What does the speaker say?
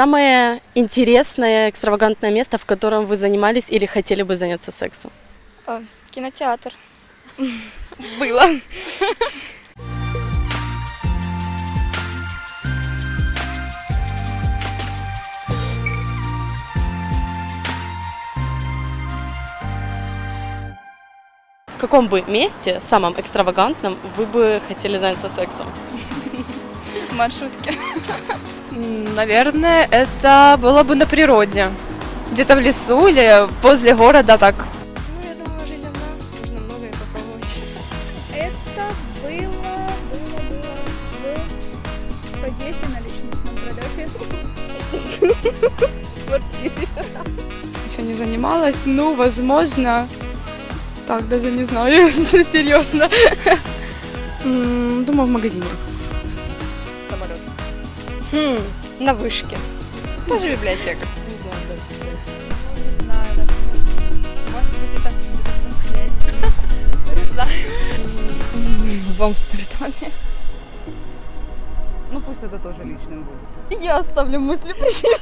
Самое интересное, экстравагантное место, в котором вы занимались или хотели бы заняться сексом? О, кинотеатр. Было. В каком бы месте, самом экстравагантном, вы бы хотели заняться сексом? В маршрутке. Наверное, это было бы на природе. Где-то в лесу или возле города так. Ну, я думаю, жизнь одна. Можно многое попробовать. Это было, было, было в подъезде на личностном пролете. В квартире. Еще не занималась. Ну, возможно. Так, даже не знаю, серьезно. Думаю, в магазине. Хм, на вышке. Тоже библиотека. Не знаю, так, может быть, это где-то в Тунхляне. Не знаю. В Амстердаме. Ну пусть это тоже личным будет. Я оставлю мысли при себе.